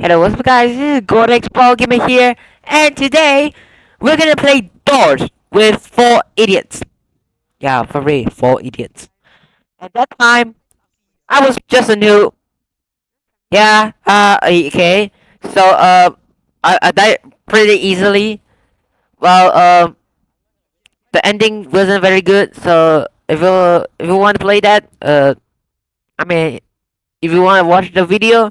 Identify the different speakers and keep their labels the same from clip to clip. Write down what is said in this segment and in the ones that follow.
Speaker 1: Hello, what's up guys? This is Gordex Ball Gamer here, and today we're gonna play Doors with four idiots. Yeah, for real, four idiots. At that time, I was just a new. Yeah, uh, okay. So, uh, I, I died pretty easily. Well, um, the ending wasn't very good. So, if you if you want to play that, uh, I mean, if you want to watch the video,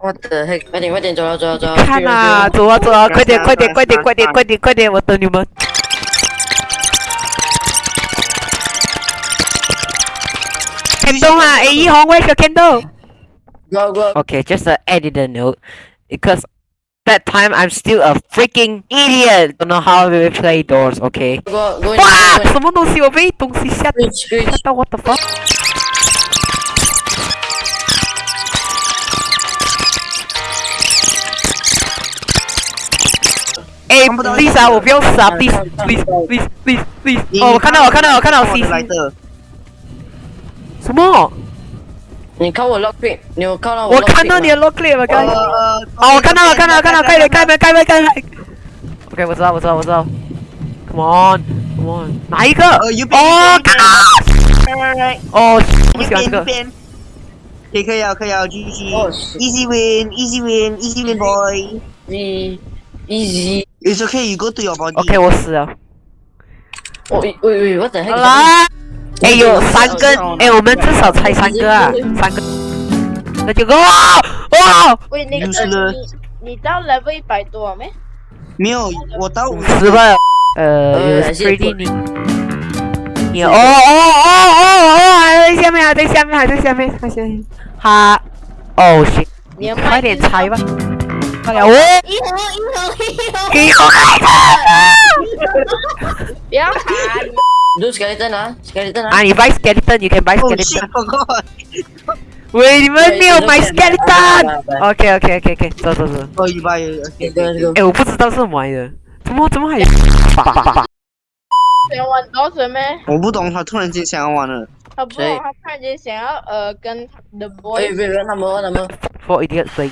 Speaker 2: 我的嘿，快点快点，走了走了走了。
Speaker 1: 看啊，走啊走啊，快点快点快点快点快点快点，我等你们。Candle 啊，A 一红，Where's your candle?
Speaker 2: Go go。
Speaker 1: Okay, just a editor note, because that time I'm still a freaking idiot. Don't know how we play doors. Okay.
Speaker 2: Go go。
Speaker 1: 哇，什么东西？我被东西吓
Speaker 2: Glitch
Speaker 1: 吓
Speaker 2: glitch。
Speaker 1: 到，What the fuck？ 哎，please 啊，我不要死啊，please please please please please。哦，我看到，我看到，我看到 C
Speaker 2: 来
Speaker 1: C。
Speaker 2: 的。
Speaker 1: 什么？
Speaker 2: 你看我 lock pick，你有看到
Speaker 1: 我看到你的 lock clip 了，
Speaker 2: 呃
Speaker 1: 刚。
Speaker 2: 呃。
Speaker 1: 哦，我看到了，看到了，看到了，开门，开门，开门，开门。OK，我知道，我知道，我知道。Come on，Come on，哪一个？
Speaker 2: 呃，右边。
Speaker 1: 哦，
Speaker 2: 边
Speaker 1: 嘎！哦，不喜欢这个。
Speaker 2: 边。可以可以啊，可以啊，GG。
Speaker 1: 哦
Speaker 2: Easy win，easy win，easy win boy。
Speaker 3: Easy, easy.
Speaker 2: It's okay, you go to your body.
Speaker 1: OK，我死了。
Speaker 3: 我，喂喂喂，what the
Speaker 1: 好
Speaker 3: heck？
Speaker 1: 啦，哎有三根，哎，我们至少才三个啊，三个。那就够哇哇，
Speaker 4: 喂，那个你你到 level 一百多没？
Speaker 2: 没有，我到五
Speaker 1: 十吧。呃，
Speaker 3: 呃
Speaker 1: 有
Speaker 3: 还是
Speaker 1: pretty 你。你哦哦哦哦哦，还在下面，还在下面，还在下面，还在下面。哈，哦 shit，
Speaker 4: 你要
Speaker 1: 快点拆吧。快点，哦，
Speaker 5: 一红一红一红。
Speaker 1: 给我开
Speaker 4: 不要喊，
Speaker 3: 你都 skeleton 啊，skeleton 啊。
Speaker 1: 啊，你 buy skeleton，you can buy
Speaker 2: Oh
Speaker 1: skeleton。喂，你们没有买
Speaker 3: 对
Speaker 1: skeleton。OK OK OK OK，走走走。
Speaker 2: Oh.
Speaker 1: 哎，我不知道是买的，怎么怎么还有？
Speaker 4: 想玩多少没？
Speaker 2: 我不懂，他突然间想要玩了。
Speaker 4: 他不懂，他突然间想要呃跟 The Boys
Speaker 3: 喂喂，他们他们。
Speaker 1: for idiot thing。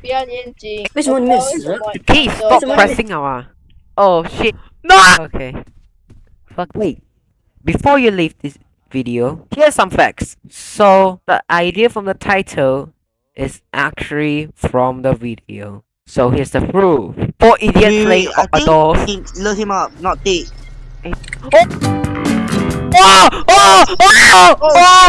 Speaker 4: 不要念经。
Speaker 3: 为什么你没有死？
Speaker 1: 可以 stop pressing 好吗？Oh shit! No. Okay. Fuck. Wait. Before you leave this video, here's some facts. So the idea from the title is actually from the video. So here's the proof. Four idiots
Speaker 2: Wait,
Speaker 1: playing
Speaker 2: wait, I think
Speaker 1: outdoors.
Speaker 2: he load him up, not take.
Speaker 1: Oh! Oh! Oh! Oh! Oh!